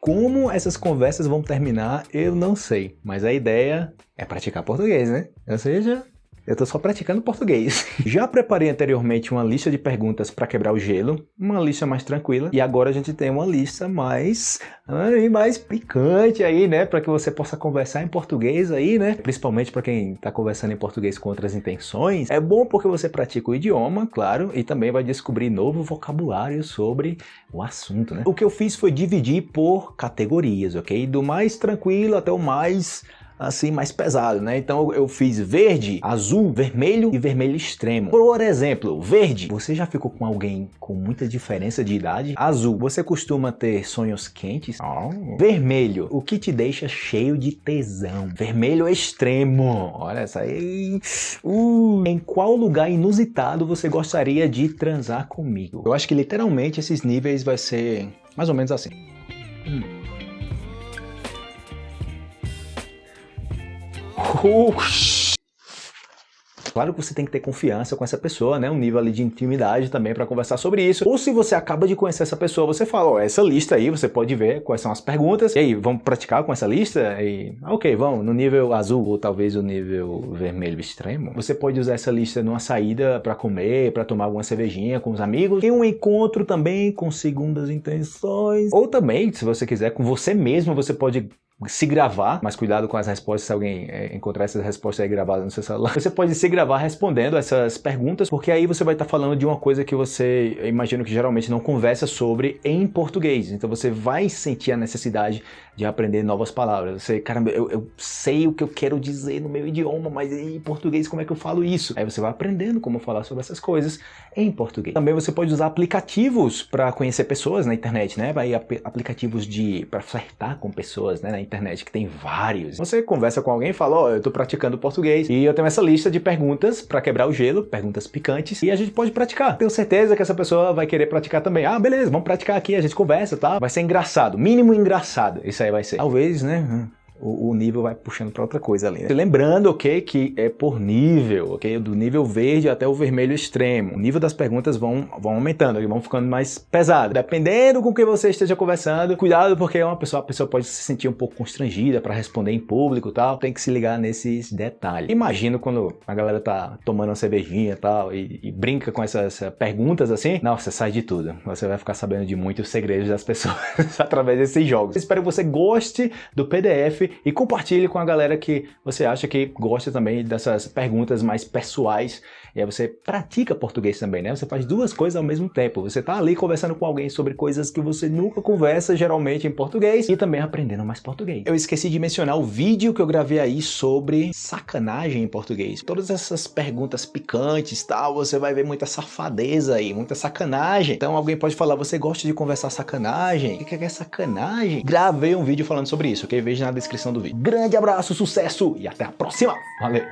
Como essas conversas vão terminar, eu não sei. Mas a ideia é praticar português, né? Ou seja, eu tô só praticando português. Já preparei anteriormente uma lista de perguntas para quebrar o gelo, uma lista mais tranquila, e agora a gente tem uma lista mais, mais picante aí, né, para que você possa conversar em português aí, né, principalmente para quem tá conversando em português com outras intenções. É bom porque você pratica o idioma, claro, e também vai descobrir novo vocabulário sobre o assunto, né. O que eu fiz foi dividir por categorias, ok? Do mais tranquilo até o mais assim mais pesado, né? Então eu fiz verde, azul, vermelho e vermelho extremo. Por exemplo, verde, você já ficou com alguém com muita diferença de idade? Azul, você costuma ter sonhos quentes? Oh. Vermelho, o que te deixa cheio de tesão? Vermelho extremo, olha essa aí. Uh. Em qual lugar inusitado você gostaria de transar comigo? Eu acho que literalmente esses níveis vai ser mais ou menos assim. Claro que você tem que ter confiança com essa pessoa, né? Um nível ali de intimidade também para conversar sobre isso. Ou se você acaba de conhecer essa pessoa, você fala, ó, essa lista aí, você pode ver quais são as perguntas. E aí, vamos praticar com essa lista? E, ok, vamos, no nível azul ou talvez o nível vermelho extremo. Você pode usar essa lista numa saída para comer, para tomar alguma cervejinha com os amigos. Em um encontro também com segundas intenções. Ou também, se você quiser, com você mesmo, você pode se gravar, mas cuidado com as respostas se alguém é, encontrar essas respostas aí gravadas no seu celular. Você pode se gravar respondendo essas perguntas, porque aí você vai estar falando de uma coisa que você, imagino que geralmente não conversa sobre em português. Então você vai sentir a necessidade de aprender novas palavras. Você, caramba, eu, eu sei o que eu quero dizer no meu idioma, mas em português como é que eu falo isso? Aí você vai aprendendo como falar sobre essas coisas em português. Também você pode usar aplicativos para conhecer pessoas na internet, né? Vai aplicativos de para flertar com pessoas, né, internet, que tem vários. Você conversa com alguém e fala, ó, oh, eu tô praticando português e eu tenho essa lista de perguntas para quebrar o gelo, perguntas picantes, e a gente pode praticar. Tenho certeza que essa pessoa vai querer praticar também. Ah, beleza, vamos praticar aqui, a gente conversa, tá? Vai ser engraçado, mínimo engraçado, isso aí vai ser. Talvez, né? O, o nível vai puxando para outra coisa ali. Né? Lembrando, ok, que é por nível, ok? Do nível verde até o vermelho extremo. O nível das perguntas vão, vão aumentando, vão ficando mais pesadas. Dependendo com quem você esteja conversando, cuidado porque uma pessoa, a pessoa pode se sentir um pouco constrangida para responder em público e tal. Tem que se ligar nesses detalhes. Imagino quando a galera tá tomando uma cervejinha e tal e, brinca com essas perguntas assim, nossa, sai de tudo. Você vai ficar sabendo de muitos segredos das pessoas através desses jogos. Espero que você goste do PDF e compartilhe com a galera que você acha que gosta também dessas perguntas mais pessoais e aí você pratica português também, né? Você faz duas coisas ao mesmo tempo. Você tá ali conversando com alguém sobre coisas que você nunca conversa geralmente em português e também aprendendo mais português. Eu esqueci de mencionar o vídeo que eu gravei aí sobre sacanagem em português. Todas essas perguntas picantes tal, você vai ver muita safadeza aí, muita sacanagem. Então alguém pode falar, você gosta de conversar sacanagem? O que é sacanagem? Gravei um vídeo falando sobre isso, ok? Veja na descrição do vídeo. Grande abraço, sucesso e até a próxima! Valeu!